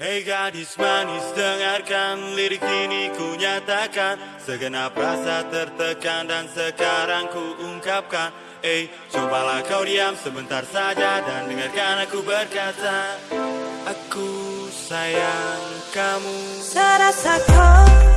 Hei gadis manis dengarkan lirik ini ku nyatakan. Segenap rasa tertekan dan sekarang ku ungkapkan. Eh cobalah kau diam sebentar saja dan dengarkan aku berkata. Aku sayang kamu. Serasa kau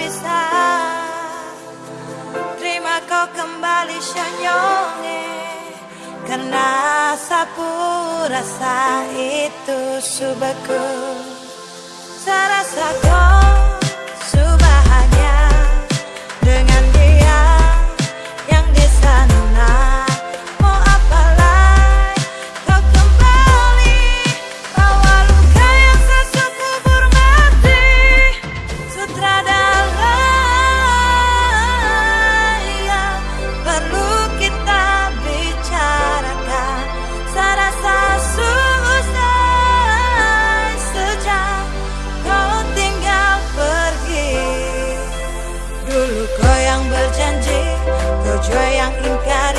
berpisah Terima kau kembali Shanyonge Karena sapu rasa itu subeku Saya rasakan Ojo yang ingkar